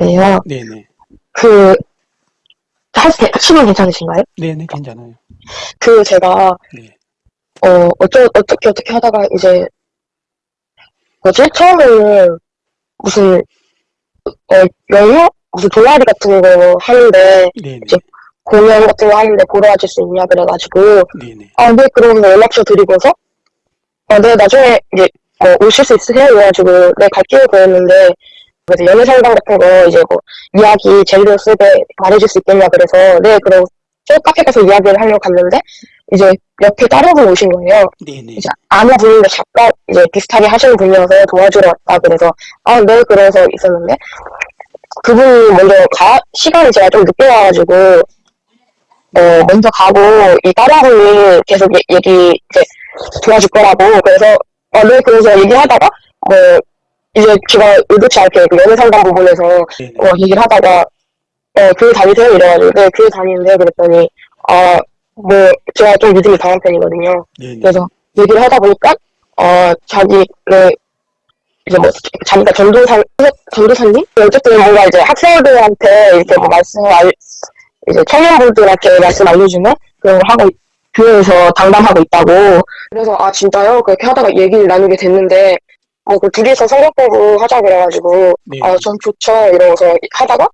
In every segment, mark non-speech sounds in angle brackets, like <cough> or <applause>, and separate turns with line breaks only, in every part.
있는데요.
네네.
그, 할, 시간 괜찮으신가요?
네네, 괜찮아요.
그, 제가,
네.
어, 어쩌, 어떻게, 어떻게 하다가 이제, 뭐지? 처음에는 무슨, 어, 영어? 무슨 동아리 같은 거 하는데,
네네.
이제 공연 같은 거 하는데 보러 와줄 수 있냐 그래가지고,
네네.
아, 네, 그럼 연락처 드리고서, 아, 네, 나중에 이제, 뭐, 오실 수 있으세요? 그래가지고, 네, 갈게요. 그랬는데, 그래서 연애 상담 같은 거, 이제 뭐, 이야기 제대로 쓰게 말해줄 수 있겠냐, 그래서, 네, 그럼, 저 카페 가서 이야기를 하려고 갔는데, 이제, 옆에 다른 분 오신 거예요.
네네.
이제, 아는 분인데 작가, 이제, 비슷하게 하시는 분이어서 도와주러 왔다, 그래서, 아, 네, 그래서 있었는데, 그분이 먼저 가, 시간이 제가 좀 늦게 와가지고, 어, 먼저 가고, 이 다른 분이 계속 얘- 얘기, 이제, 도와줄 거라고, 그래서, 어, 네, 그래서 얘기하다가, 뭐, 이제 제가 의도치 않게 그 연애 상담 부분에서,
네네.
어, 얘기를 하다가, 어, 교회 다니세요? 이래가지고, 네, 교회 다니는데, 그랬더니, 아, 뭐, 제가 좀 믿음이 강한 편이거든요.
네네.
그래서 얘기를 하다 보니까, 어, 자기는, 이제 뭐, 자기가 전도사, 전도사님? 어쨌든 뭔가 이제 학생들한테 이렇게 뭐 말씀을 알, 이제 청년분들한테 말씀 알려주면 그런 걸 하고, 교회에서 당담하고 있다고. 그래서, 아, 진짜요? 그렇게 하다가 얘기를 나누게 됐는데, 뭐, 그 둘이서 성경 공부 하자 그래가지고,
네.
아, 전 좋죠. 이러면서 하다가,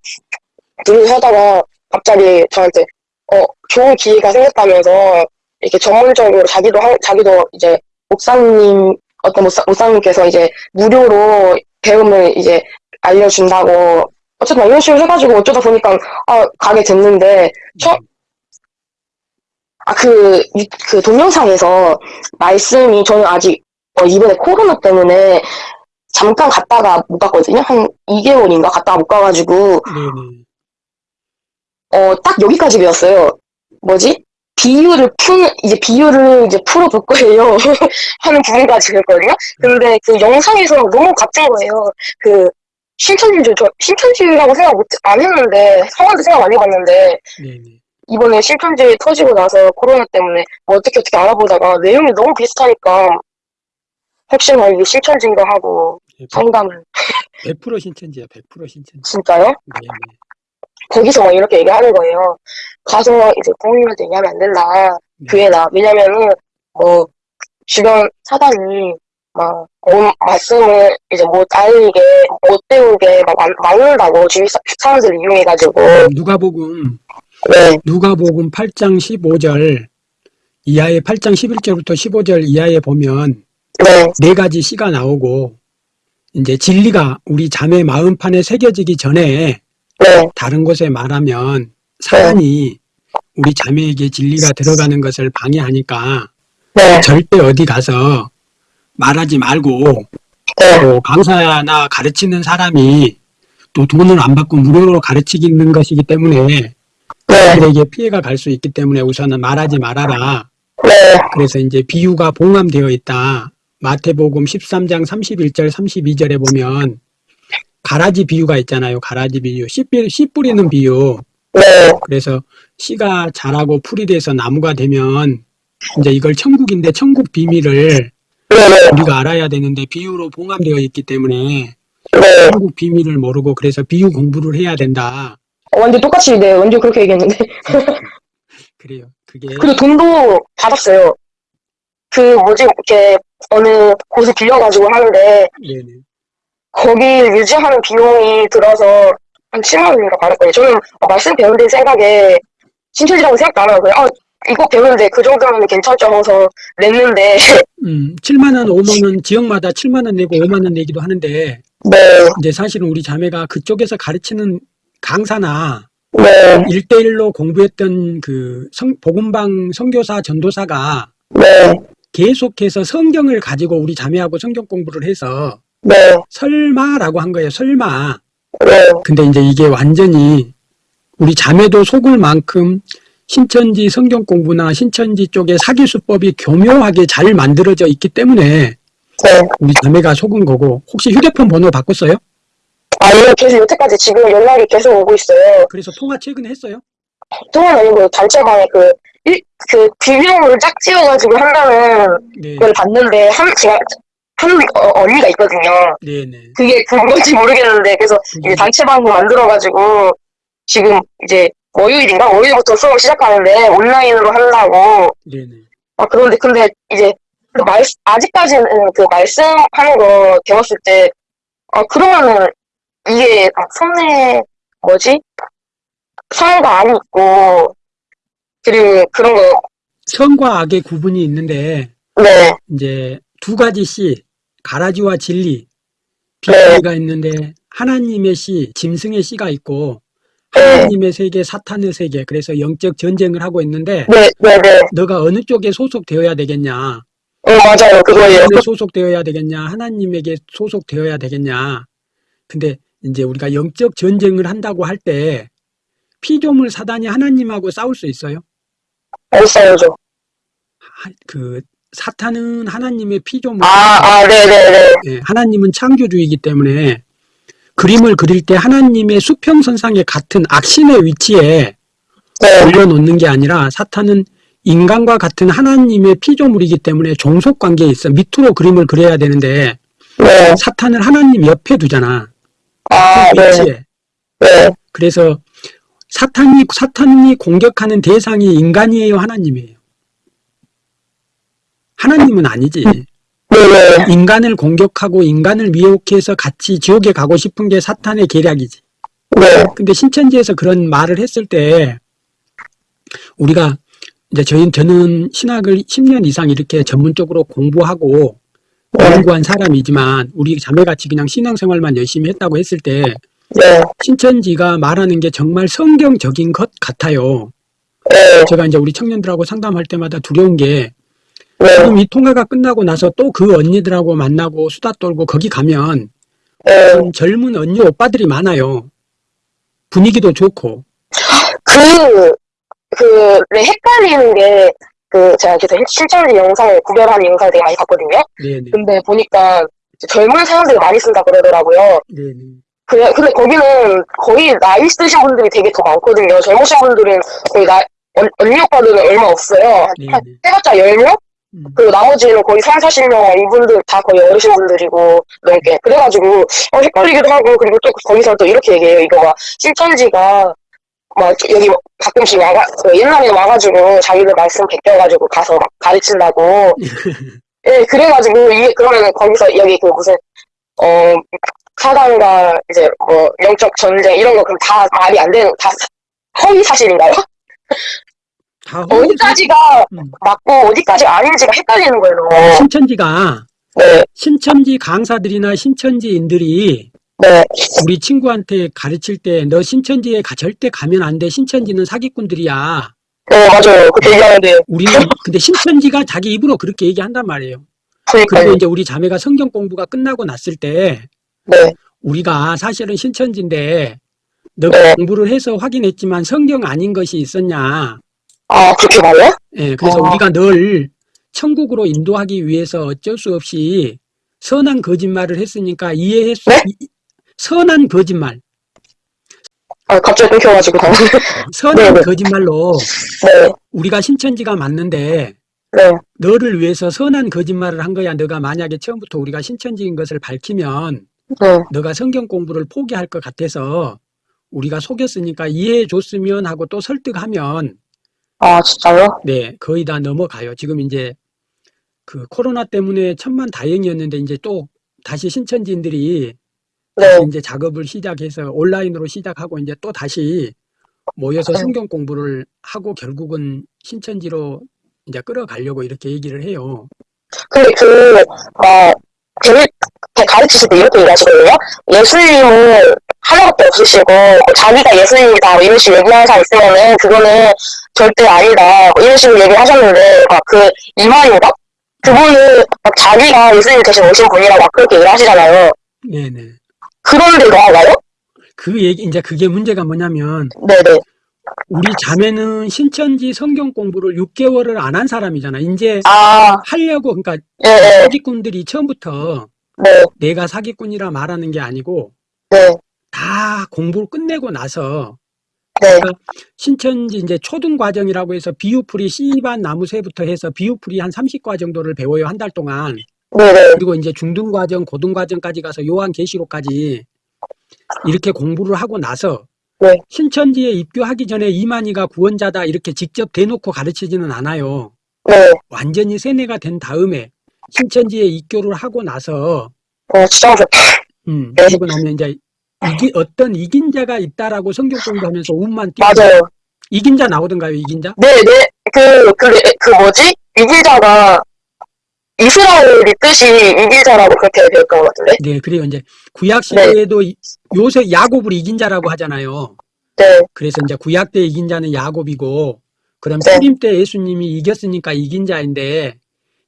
둘이서 하다가 갑자기 저한테, 어, 좋은 기회가 생겼다면서, 이렇게 전문적으로 자기도, 하- 자기도 이제 목사님, 어떤 목사, 목사님께서 이제 무료로 배움을 이제 알려준다고, 어쨌든 이런 식으로 해가지고 어쩌다 보니까, 아, 가게 됐는데, 처, 아, 그, 유- 그 동영상에서 말씀이 저는 아직, 어, 이번에 코로나 때문에 잠깐 갔다가 못 갔거든요. 한 2개월인가 갔다가 못 가가지고,
네네.
어, 딱 여기까지 배웠어요. 뭐지? 비유를 푸는, 이제 비유를 이제 풀어볼 거예요. <laughs> 하는 부분까지 배웠거든요. 근데 그 영상에서 너무 같은 거예요. 그, 신천지를 저, 신천지라고 생각 못, 안 했는데, 성화도 생각 안 해봤는데,
네네.
이번에 신천지 터지고 나서 코로나 때문에 뭐 어떻게 어떻게 알아보다가 내용이 너무 비슷하니까, 혹시나 이게 신천지인가 하고
네,
상담을,
100% 신천지야, 100% 신천지.
진짜요?
네 네.
거기서 막 이렇게 얘기하는 거예요. 가서 이제 부모님한테 얘기하면 안 된다.
네.
교회나. 왜냐면은, 뭐, 주변 사단이 막, 온 말씀을 이제 못 알리게, 못 배우게 막 막- 막는다고, 주위 사- 사람들을 이용해가지고.
누가복음
네,
누가복음 8장 15절 이하의 8장 11절부터 15절 이하에 보면
네,
네 가지 시가 나오고 이제 진리가 우리 자매 마음판에 새겨지기 전에
네,
다른 곳에 말하면 사단이 우리 자매에게 진리가 들어가는 것을 방해하니까
네,
절대 어디 가서 말하지 말고
네,
또 강사나 가르치는 사람이 또 돈을 안 받고 무료로 가르치는 것이기 때문에
네,
그들에게 피해가 갈 수 있기 때문에 우선은 말하지 말아라.
네,
그래서 이제 비유가 봉함되어 있다. 마태복음 13장 31절 32절에 보면 가라지 비유가 있잖아요. 가라지 비유. 씨, 뿌리- 씨 뿌리는 비유.
네,
그래서 씨가 자라고 풀이 돼서 나무가 되면 이제 이걸 천국인데 천국 비밀을
네, 네,
우리가 알아야 되는데 비유로 봉함되어 있기 때문에
네.
천국 비밀을 모르고 그래서 비유 공부를 해야 된다.
어, 완전 똑같이, 네, 완전 그렇게 얘기했는데.
그래요. 그게
그리고 돈도 받았어요. 그, 뭐지, 이렇게, 어느 곳을 빌려가지고 하는데,
네네.
거기 유지하는 비용이 들어서 한 7만 원인가 받았거든요. 저는 어, 말씀 배우는 생각에 신천지라고 생각도 안 하고요. 아, 이거 배우는데 그 정도면 괜찮죠 하면서 냈는데, <laughs>
음, 7만 원, 5만 원 지역마다 7만 원 내고 5만 원 내기도 하는데
네,
이제 사실은 우리 자매가 그쪽에서 가르치는 강사나
네,
일대일로 공부했던 그 성, 복음방 선교사 전도사가
네,
계속해서 성경을 가지고 우리 자매하고 성경 공부를 해서
네,
설마라고 한 거예요. 설마.
네,
근데 이제 이게 완전히 우리 자매도 속을 만큼 신천지 성경 공부나 신천지 쪽의 사기 수법이 교묘하게 잘 만들어져 있기 때문에
네.
우리 자매가 속은 거고 혹시 휴대폰 번호 바꿨어요?
아니요, 계속 여태까지 지금 연락이 계속 오고 있어요.
그래서 통화 최근에 했어요?
통화는 아니고 단체방에 그, 일, 그 비밀번호를 짝 지어가지고 한다는
네.
걸 봤는데, 한, 제가 한 어, 언니가 있거든요.
네네.
그게 그건지 모르겠는데 그래서 이제 단체 방을 만들어가지고 지금 이제 월요일인가 월요일부터 수업 시작하는데 온라인으로 한다고
네네.
아 그런데 근데 이제 그 말 아직까지는 그 말씀하는 거 배웠을 때 아 그러면은 이게 아, 손에 뭐지 성과 안이 있고 그리고 그런 거
선과 악의 구분이 있는데
네,
이제 두 가지 씨, 가라지와 진리,
네.
비리가 있는데 하나님의 씨, 짐승의 씨가 있고 하나님의 세계, 사탄의 세계. 그래서 영적 전쟁을 하고 있는데
네, 네, 네.
너가 어느 쪽에 소속되어야 되겠냐?
어, 맞아요. 그거예요.
소속되어야 되겠냐? 하나님에게 소속되어야 되겠냐? 근데 이제 우리가 영적 전쟁을 한다고 할 때 피조물 사단이 하나님하고 싸울 수 있어요?
알았어요.
하- 그 사탄은 하나님의 피조물,
아, 아, 네, 네, 네.
예, 하나님은 창조주이기 때문에 그림을 그릴 때 하나님의 수평선상에 같은 악신의 위치에
네,
올려놓는 게 아니라 사탄은 인간과 같은 하나님의 피조물이기 때문에 종속 관계에 있어 밑으로 그림을 그려야 되는데
네.
사탄을 하나님 옆에 두잖아.
아,
그
네,
위치에.
네.
그래서 사탄이 사탄이 공격하는 대상이 인간이에요, 하나님이에요. 하나님은 아니지.
네, 네.
인간을 공격하고 인간을 미혹해서 같이 지옥에 가고 싶은 게 사탄의 계략이지.
네,
근데 신천지에서 그런 말을 했을 때 우리가 이제 저희 저는 신학을 10년 이상 이렇게 전문적으로 공부하고
네,
연구한 사람이지만 우리 자매같이 그냥 신앙생활만 열심히 했다고 했을 때
네,
신천지가 말하는 게 정말 성경적인 것 같아요.
네,
제가 이제 우리 청년들하고 상담할 때마다 두려운 게
네,
지금 이 통화가 끝나고 나서 또 그 언니들하고 만나고 수다 떨고 거기 가면
네.
좀 젊은 언니 오빠들이 많아요. 분위기도 좋고.
그, 그, 네, 헷갈리는 게, 그, 제가 계속 실천지 영상을 구별하는 영상을 되게 많이 봤거든요.
네네.
근데 보니까 젊은 사람들이 많이 쓴다 그러더라고요.
네네.
그래, 근데 거기는 거의 나이 있으신 분들이 되게 더 많거든요. 젊으신 분들은 거의 나, 언, 언니 오빠들은 얼마 없어요. 한 해봤자 10명?
음.
그리고 나머지는 거의 3, 40명, 이분들 다 거의 어르신 분들이고, 넘게. 그래가지고, 어, 헷갈리기도 하고, 그리고 또 거기서 또 이렇게 얘기해요. 이거 막, 실천지가, 막, 여기 뭐 가끔씩 와가, 그 옛날에 와가지고, 자기들 말씀 베껴가지고 가서 막 가르친다고. <laughs> 예, 그래가지고, 이게 그러면은 거기서 여기 그 무슨, 어, 사단과 이제 뭐, 영적 전쟁, 이런 거 그럼 다 말이 안 되는, 다 사- 허위 사실인가요?
다 허위
어디까지가
음.
맞고, 어디까지 아닌지가 헷갈리는 거예요. 너무.
신천지가
네,
신천지 강사들이나 신천지인들이
네.
우리 친구한테 가르칠 때 너 신천지에 가, 절대 가면 안 돼. 신천지는 사기꾼들이야.
네, 맞아요. 그렇게 얘기하는데,
우리는 <laughs> 근데 신천지가 자기 입으로 그렇게 얘기한단 말이에요. 그리고
그니까요.
이제 우리 자매가 성경 공부가 끝나고 났을 때
네,
우리가 사실은 신천지인데 너가
네.
공부를 해서 확인했지만 성경 아닌 것이 있었냐.
아, 그렇게 말해요?
예, 그래서
어.
우리가 늘 천국으로 인도하기 위해서 어쩔 수 없이 선한 거짓말을 했으니까 이해할 수,
네?
이- 선한 거짓말,
아, 갑자기 끊겨가지고, 다. <laughs>
선한
네, 네.
거짓말로
네,
우리가 신천지가 맞는데
네,
너를 위해서 선한 거짓말을 한 거야. 너가 만약에 처음부터 우리가 신천지인 것을 밝히면
네.
너가 성경 공부를 포기할 것 같아서 우리가 속였으니까 이해해 줬으면 하고 또 설득하면
아, 진짜요?
네, 거의 다 넘어가요. 지금 이제 그 코로나 때문에 천만 다행이었는데 이제 또 다시 신천지인들이
네,
다시 이제 작업을 시작해서 온라인으로 시작하고 이제 또 다시 모여서
네.
성경 공부를 하고 결국은 신천지로 이제 끌어가려고 이렇게 얘기를 해요.
근데 그, 어, 재밌, 가르치실 때 이렇게 얘기하시거든요. 예수님은 하나밖에 없으시고, 자기가 예수님이다, 뭐 이런 식으로 얘기하는 사람 있으면은, 그거는 절대 아니다, 뭐 이런 식으로 얘기를 하셨는데, 막 그, 이만인가? 그분은 막 자기가 예수님 대신 오신 분이라고 막 그렇게 얘기를 하시잖아요.
네네.
그런데 너가요?
그 얘기, 이제 그게 문제가 뭐냐면
네네.
우리 자매는 신천지 성경 공부를 6개월을 안 한 사람이잖아. 이제
아,
하려고, 그러니까
예, 예,
사기꾼들이 처음부터
네,
내가 사기꾼이라 말하는 게 아니고
네,
다 공부를 끝내고 나서
네,
신천지 이제 초등 과정이라고 해서 비유풀이 씨반 나무새부터 해서 비유풀이 한 30과 정도를 배워요 한 달 동안.
네네.
그리고 이제 중등 과정, 고등 과정까지 가서 요한 계시록까지 이렇게 공부를 하고 나서
네.
신천지에 입교하기 전에 이만희가 구원자다 이렇게 직접 대놓고 가르치지는 않아요.
네.
완전히 세뇌가 된 다음에 신천지에 입교를 하고 나서
어, 진짜 무섭다.
음,
네.
그리고 나면 이제 이기, 어떤 이긴 자가 있다라고 성경 공부하면서 운만 띄고
맞아요.
이긴 자 나오던가요, 이긴 자?
네 네. 그, 그, 그 뭐지? 이길자가 이스라엘이 뜻이 이길자라고 그렇게 되었던 것 같은데?
네, 그래요. 이제 구약 시대에도 이- 요새 야곱을 이긴 자라고 하잖아요.
네.
그래서 이제 구약 때 이긴 자는 야곱이고 그럼
네.
초림 때 예수님이 이겼으니까 이긴 자인데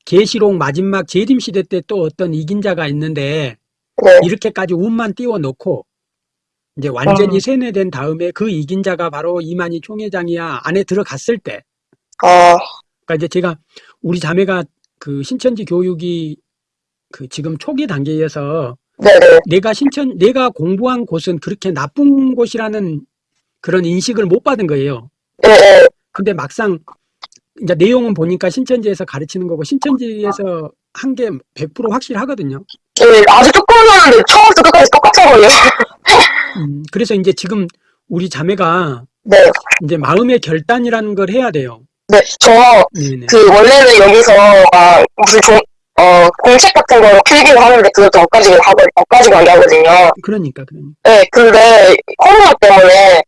계시록 마지막 재림 시대 때 또 어떤 이긴 자가 있는데
네.
이렇게까지 운만 띄워 놓고 이제 완전히
음.
세뇌된 다음에 그 이긴 자가 바로 이만희 총회장이야 안에 들어갔을 때
아,
그러니까 이제 제가 우리 자매가 그 신천지 교육이 그 지금 초기 단계에서
네네.
내가 신천 내가 공부한 곳은 그렇게 나쁜 곳이라는 그런 인식을 못 받은 거예요.
네, 네.
근데 막상 이제 내용은 보니까 신천지에서 가르치는 거고 신천지에서 한 게 100% 확실하거든요.
네, 아주 조금만한데 처음부터 끝까지 똑같아 보여요.
음, 그래서 이제 지금 우리 자매가
네.
이제 마음의 결단이라는 걸 해야 돼요.
네. 저,
네네.
그, 원래는 여기서, 아, 무슨 종, 어, 공책 같은 거 필기를 하는데 그것도 엇가지게 하고, 엇가지게 하게 하거든요.
그러니까 그러니까.
네, 근데 코로나 때문에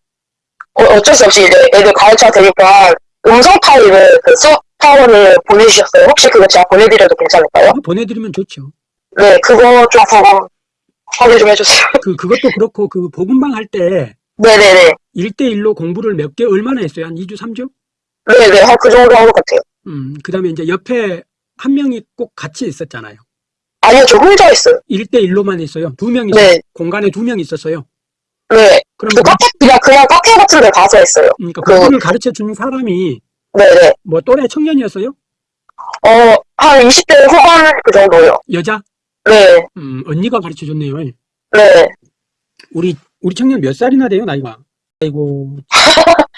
어, 어쩔 수 없이 이제 애들 가르쳐야 되니까 음성 파일을 그 수업 파원을 보내주셨어요. 혹시 그거 제가 보내드려도 괜찮을까요?
보내드리면 좋죠.
네, 그거 좀 보고 확인 좀 해주세요. <laughs>
그 그것도 그렇고 그 복음방 할 때
네네네.
1대1로 공부를 몇 개 얼마나 했어요? 한 2주, 3주?
네네, 한 그 정도 한 것 같아요.
음, 그 다음에 이제 옆에 한 명이 꼭 같이 있었잖아요.
아니요, 저 혼자 했어요.
1대1로만 했어요. 두 명이
네,
공간에 두 명 있었어요.
네.
그럼
그 카페, 그냥, 그냥 카페 같은 데 가서 했어요.
그러니까
그-
그분을 가르쳐 주는 사람이
네네.
뭐 또래 청년이었어요?
어, 한 20대 후반 그 정도요.
여자?
네,
음, 언니가 가르쳐 줬네요.
네.
우리 우리 청년 몇 살이나 돼요, 나이가? 아이고. <laughs>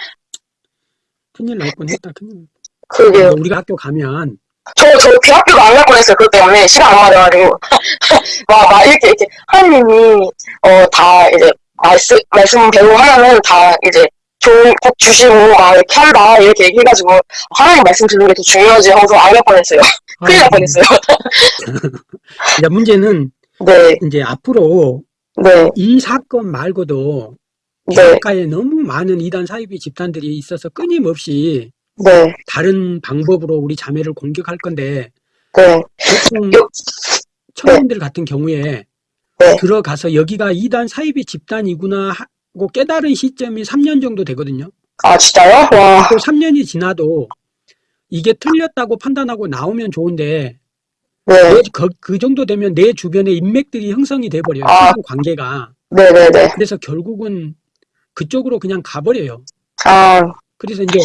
큰일 날 뻔했다. 큰일. 날
그게.
우리가 학교 가면
저, 저 대학교가 안갈 뻔했어요. 그것 때문에. 시간 안 맞아가지고. <laughs> 막, 막, 이렇게, 이렇게. 하느님이, 어, 다, 이제, 말씀, 말씀 배우고 하면은 다, 이제, 좋은 것 주시고, 막, 이렇게 한다. 이렇게 얘기해가지고, 하나님 말씀 듣는 게 더 중요하지 하고서 안 갈 뻔했어요. <laughs> 큰일 날
아,
뻔했어요. <laughs>
이제 문제는
네,
이제 앞으로
네,
이 사건 말고도
네,
대학가에 너무 많은 이단 사이비 집단들이 있어서 끊임없이
네,
다른 방법으로 우리 자매를 공격할 건데
네.
보통
요-
청년들 같은 경우에
네.
들어가서 여기가 이단 사이비 집단이구나 하고 깨달은 시점이 3년 정도 되거든요.
아, 진짜요? 와,
또 3년이 지나도 이게 틀렸다고 판단하고 나오면 좋은데
네,
내- 그, 그 정도 되면 내 주변에 인맥들이 형성이 돼버려요.
아.
관계가.
네네네.
그래서 결국은 그쪽으로 그냥 가버려요.
아,
그래서 이제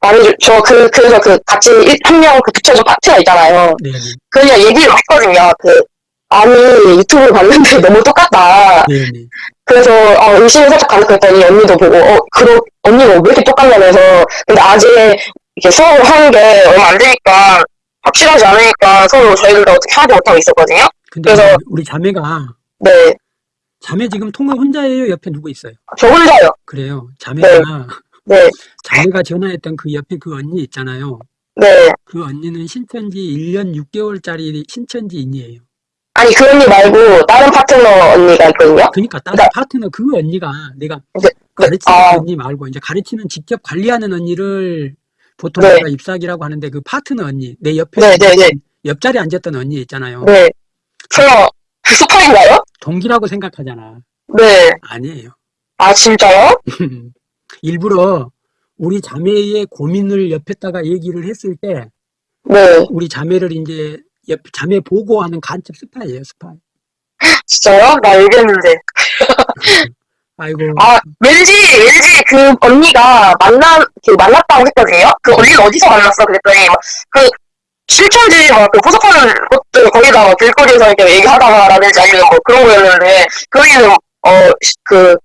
아니, 저 그, 그래서 그, 같이 일- 한명 그 붙여준 파트가 있잖아요.
네,
그냥 얘기를 했거든요. 그, 아니, 유튜브 봤는데 <laughs> 너무 똑같다.
네, 네.
그래서, 어, 의심이 살짝 가득했더니 언니도 보고, 어, 그러, 언니가 왜 이렇게 똑같냐면서, 근데 아직 이렇게 수업을 하는 게 얼마 안 되니까, 확실하지 않으니까 서로 저희들도 어떻게 하지 못하고 있었거든요.
근데
그래서-
우리 자매가
네,
자매 지금 통화 혼자예요? 옆에 누구 있어요?
저 혼자요.
그래요. 자매가
네, <laughs>
자매가 전화했던 그 옆에 그 언니 있잖아요.
네.
그 언니는 신천지 1년 6개월짜리 신천지인이에요.
아니, 그 언니 말고, 다른 파트너 언니가 있거든요.
그러니까 다른
네.
파트너 그 언니가 내가
네,
가르치는
아.
언니 말고 이제 가르치는 직접 관리하는 언니를 보통
네.
입사기라고 하는데 그 파트너 언니 내 옆에
네, 네, 네.
옆자리에 앉았던 언니 있잖아요.
네. 설마, 그 스파인가요?
동기라고 생각하잖아.
네.
아니에요.
아, 진짜요? <laughs>
일부러 우리 자매의 고민을 옆에다가 얘기를 했을 때
네.
우리 자매를 이제 옆 자매 보고하는 간첩 스파이예요, 스파이.
진짜요? 나 알겠는데. <laughs>
아이고.
아, 왠지, 왠지 그 언니가 만나, 그 만났다고 했거든요? 그 언니는 어디서 만났어? 그랬더니, 막 그, 실천지, 막, 그 포섭하는 것들, 거기다 막 길거리에서 이렇게 얘기하다가, 라든지 아니면 뭐 그런 거였는데, 그 언니는, 어, 시- 그,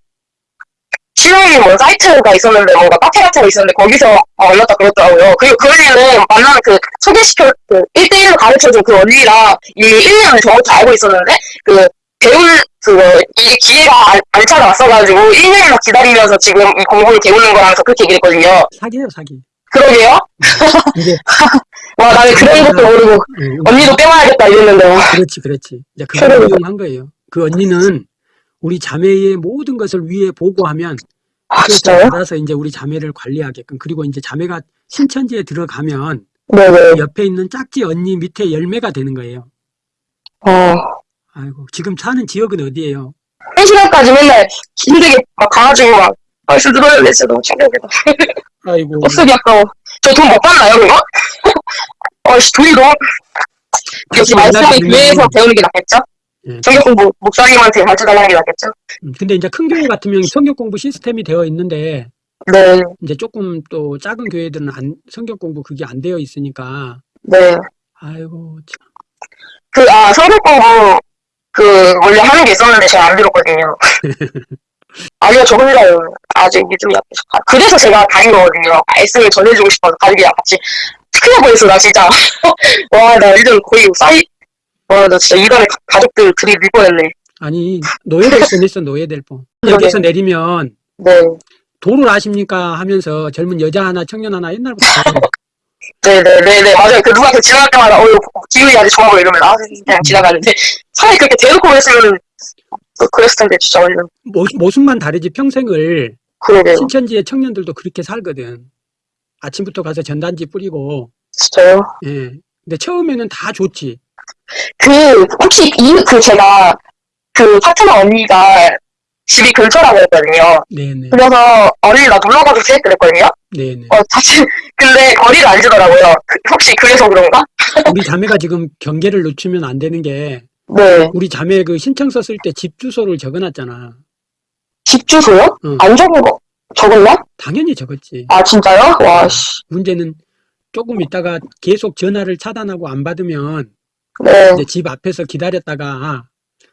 실용인 뭐 사이트가 있었는데 뭔가 카페 같은 거 있었는데 거기서 어, 만났다 그랬더라고요. 그리고 그 언니는 만나면 그 소개시켜 그 1대1로 가르쳐준 그 언니랑 이미 1년을 정확히 알고 있었는데 그 배울 그거 이 기회가 안, 안 찾아왔어가지고 1년이나 기다리면서 지금 이 공부를 배우는 거라면서 그렇게 얘기했거든요.
사기예요, 사기.
그러게요. <laughs>
이제
와 나는 그런 것도 모르고
음,
언니도 빼와야겠다 이랬는데 와.
그렇지, 그렇지. 이제 그걸. 이용한 거예요. 그 언니는 우리 자매의 모든 것을 위에 보고하면
아 진짜요?
알아서 이제 우리 자매를 관리하게끔 그리고 이제 자매가 신천지에 들어가면
네네.
옆에 있는 짝지 언니 밑에 열매가 되는 거예요.
어.
아이고 지금 사는 지역은 어디예요?
한 시간까지 맨날 힘들게 막 가가지고 막 벌써 들어야 돼 진짜 너무 충격이다. <laughs>
아이고
버스비 아까워. 저 돈 못 받나요 그거? 어씨 돈이 너무 역시 말씀이 교회에서 배우는 게 낫겠죠?
예.
성경 공부 목사님한테 가르쳐달라는 게 낫겠죠?
음, 근데 이제 큰 교회 같으면 성경 공부 시스템이 되어 있는데
네,
이제 조금 또 작은 교회들은 안, 성경 공부 그게 안 되어 있으니까
네.
아이고 참.
그, 아, 성경 공부, 그, 원래 하는 게 있었는데 제가 안 들었거든요. <laughs> 아니요, 저 혼자요. 아직 믿음이 약해서. 가- 그래서 제가 다닌 거거든요. 말씀을 전해주고 싶어서 가족이랑 같이. 보였어, 나 진짜. <laughs> 와, 나 요즘 거의 사이, 와, 나 진짜 이간에 가- 가족들 들이 밀 뻔했네.
아니 노예될 뻔했어 노예될 뻔. <laughs>
그러게.
여기서 내리면
네.
도를 아십니까 하면서 젊은 여자 하나 청년 하나 옛날부터
네네네네, 맞아요. 그 누가 그 지나갈 때마다, 어, 기분이 아주 좋아 보여 이러면, 아, 그냥 지나가는데. 차라리 그렇게 대놓고 그랬으면, 그- 그랬을 텐데, 진짜 완전.
모, 모습만 다르지 평생을
그러게요.
신천지의 청년들도 그렇게 살거든. 아침부터 가서 전단지 뿌리고
진짜요?
예. 근데 처음에는 다 좋지.
그, 혹시 이, 그 제가, 그 파트너 언니가 집이 근처라고 했거든요.
네네
그래서, 언니 나 놀러 가도 돼? 그랬거든요.
네네.
어, 사실, 근데 거리가 안 지더라고요. 그- 혹시 그래서 그런가?
우리 자매가 지금 경계를 늦추면 안 되는 게
네.
우리 자매 그 신청서 쓸 때 집 주소를 적어놨잖아.
집 주소요?
응.
안 적은 거, 적었나?
당연히 적었지.
아, 진짜요? 와, 씨.
문제는 조금 있다가 계속 전화를 차단하고 안 받으면
네,
이제 집 앞에서 기다렸다가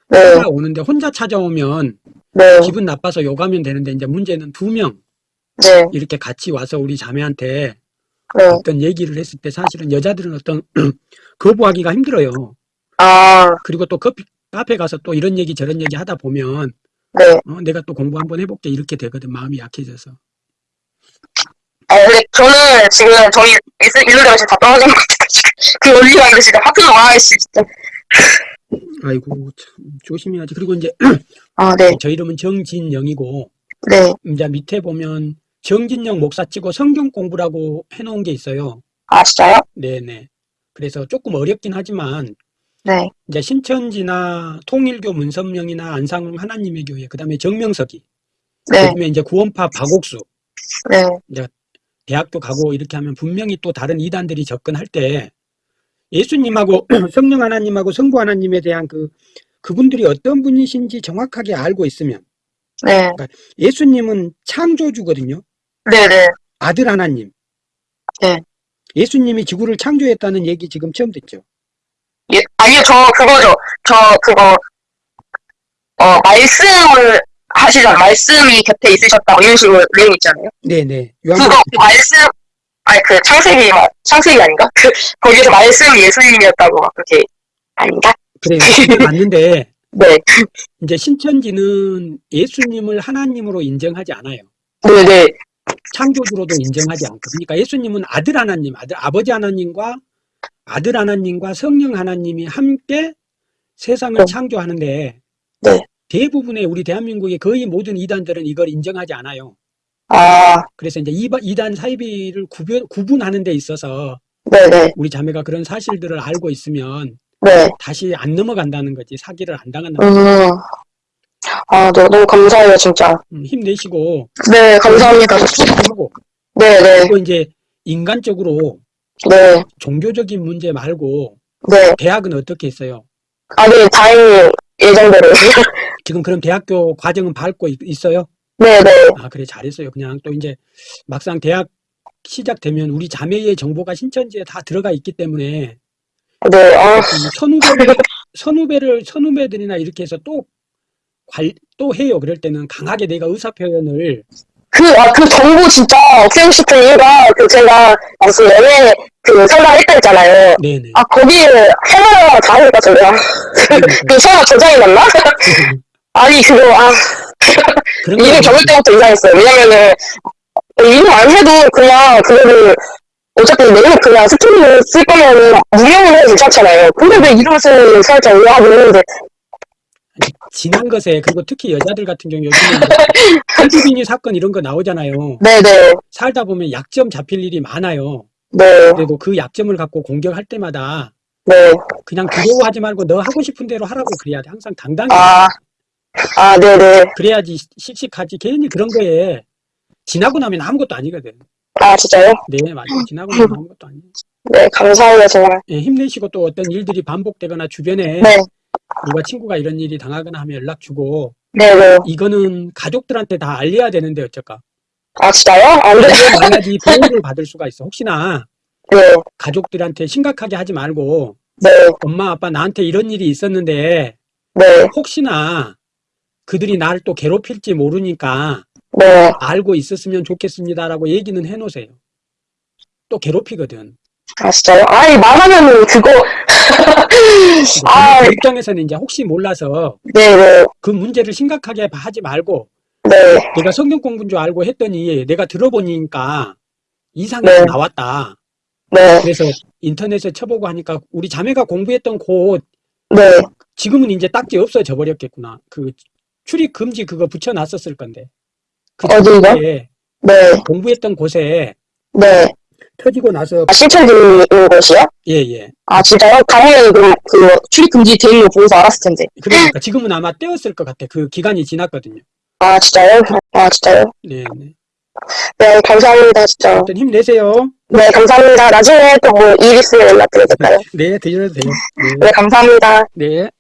네,
찾아오는데 혼자 찾아오면
네,
기분 나빠서 욕하면 되는데 이제 문제는 두 명
네,
이렇게 같이 와서 우리 자매한테
네.
어떤 얘기를 했을 때 사실은 여자들은 어떤 <clears throat> 거부하기가 힘들어요.
아,
그리고 또 커피 카페 가서 또 이런 얘기 저런 얘기 하다 보면
네.
어, 내가 또 공부 한번 해볼게 이렇게 되거든 마음이 약해져서
아, 근데 저는 지금 저희 데가 지금 다 떨어진 것 같아요. 그 언니가 근데 진짜 하필 와씨 진짜.
아이고 참 조심해야지 그리고 이제 <clears throat>
아, 네,
저 이름은 정진영이고
네.
이제 밑에 보면 정진영 목사 치고 성경 공부라고 해놓은 게 있어요
아, 진짜요?
네네 그래서 조금 어렵긴 하지만
네,
이제 신천지나 통일교 문선명이나 안상홍 하나님의 교회 그 다음에 정명석이
네,
그다음에 이제 구원파 박옥수
네,
대학교 가고 이렇게 하면 분명히 또 다른 이단들이 접근할 때 예수님하고 <clears throat> 성령 하나님하고 성부 하나님에 대한 그 그분들이 어떤 분이신지 정확하게 알고 있으면
네,
예수님은 창조주거든요.
네, 네.
아들 하나님.
네.
예수님이 지구를 창조했다는 얘기 지금 처음 듣죠.
예, 아니요, 저 그거죠. 저 그거, 어, 말씀을 하시잖아요. 말씀이 곁에 있으셨다고 이런 식으로 내용 있잖아요.
네네.
그거,
요한복음
그 말씀, 아니, 그 창세기, 마- 창세기 아닌가? 그, 거기서 말씀이 예수님이었다고 막 그렇게, 아닌가?
그래요. 맞는데 <laughs>
네,
이제 신천지는 예수님을 하나님으로 인정하지 않아요.
네, 네,
창조주로도 인정하지 않고 그러니까 예수님은 아들 하나님, 아들 아버지 하나님과 아들 하나님과 성령 하나님이 함께 세상을
네.
창조하는데
네.
대부분의 우리 대한민국의 거의 모든 이단들은 이걸 인정하지 않아요.
아,
그래서 이제 이단 사이비를 구분, 구분하는 데 있어서
네, 네,
우리 자매가 그런 사실들을 알고 있으면
네.
다시 안 넘어간다는 거지 사기를 안 당한다는 거지.
음. 아, 네, 너무 감사해요, 진짜.
음, 힘내시고
네, 감사합니다.
하고
네, 네,
그리고 이제 인간적으로
네,
종교적인 문제 말고
네.
대학은 어떻게 했어요?
아, 네, 다행히 예정대로. <laughs>
지금 그럼 대학교 과정은 밟고 있- 있어요?
네, 네,
아 그래 잘했어요. 그냥 또 이제 막상 대학 시작되면 우리 자매의 정보가 신천지에 다 들어가 있기 때문에
네, 아,
이 선후배를 <laughs> 선후배를 선후배들이나 이렇게 해서 또 관, 또 해요. 그럴 때는 강하게 내가 의사 표현을
그, 아, 그 정보 진짜 싶은 이유가, 그, 제가 무슨 연애, 그, 상담 했다 했잖아요.
네네.
아, 거기, 해마다 다 하니까, 제가. 그, 설마 저장이 났나? <laughs> 아니, 그거, 아,
거
접을 때부터 이상했어요. 왜냐면은, 일을 안 해도 그냥, 그거를, 어차피 내일 그냥 스토리를 쓸 거면은, 무명을 해도 괜찮잖아요. 근데 왜 이름을 쓰는 살짝 의아하고 있는데,
지난 것에 그리고 특히 여자들 같은 경우 요즘에 한주빈이 <laughs> 사건 이런 거 나오잖아요.
네네,
살다 보면 약점 잡힐 일이 많아요.
네,
그리고 그 약점을 갖고 공격할 때마다
네,
그냥 두려워하지 말고 너 하고 싶은 대로 하라고 그래야 돼. 항상 당당히.
아, 아, 네네.
그래야지 씩씩하지. 괜히 그런 거에 지나고 나면 아무것도 아니거든.
아, 진짜요?
네, 맞아요. 지나고 나면 아무것도 아니에요.
네, 감사해요, 정말.
예, 힘내시고 또 어떤 일들이 반복되거나 주변에
네,
누가 친구가 이런 일이 당하거나 하면 연락 주고
네네.
이거는 가족들한테 다 알려야 되는데 어쩔까?
아, 진짜요? 안 돼.
알려놔야지 보호를 받을 수가 있어. 혹시나
네,
가족들한테 심각하게 하지 말고
네,
엄마 아빠 나한테 이런 일이 있었는데
네,
혹시나 그들이 나를 또 괴롭힐지 모르니까
네.
알고 있었으면 좋겠습니다라고 얘기는 해놓으세요. 또 괴롭히거든.
아, 진짜요? 아이, 말하면은 그거, <laughs> 아,
그 입장에서는 이제 혹시 몰라서
네네,
그 문제를 심각하게 하지 말고
네,
내가 성경 공부인 줄 알고 했더니 내가 들어보니까 이상이
네.
나왔다.
네,
그래서 인터넷에 쳐보고 하니까 우리 자매가 공부했던 곳
네.
지금은 이제 딱지 없어져 버렸겠구나. 그 출입 금지 그거 붙여놨었을 건데. 그? 전에
네,
공부했던 곳에
네.
터지고 나서
아, 신청드리는 것이요?
예예.
아, 진짜요? 당연히 그, 그, 출입 금지 돼 있는 거 보고서 알았을 텐데.
그러니까 지금은 아마 떼었을 것 같아. 그 기간이 지났거든요.
아, 진짜요? 아, 진짜요?
네, 네.
네, 감사합니다, 진짜.
하여튼 힘내세요.
네, 감사합니다. 나중에 또 뭐 일 있으면 연락드리겠다요.
네, 드셔도 돼요.
네, 감사합니다.
네. 네.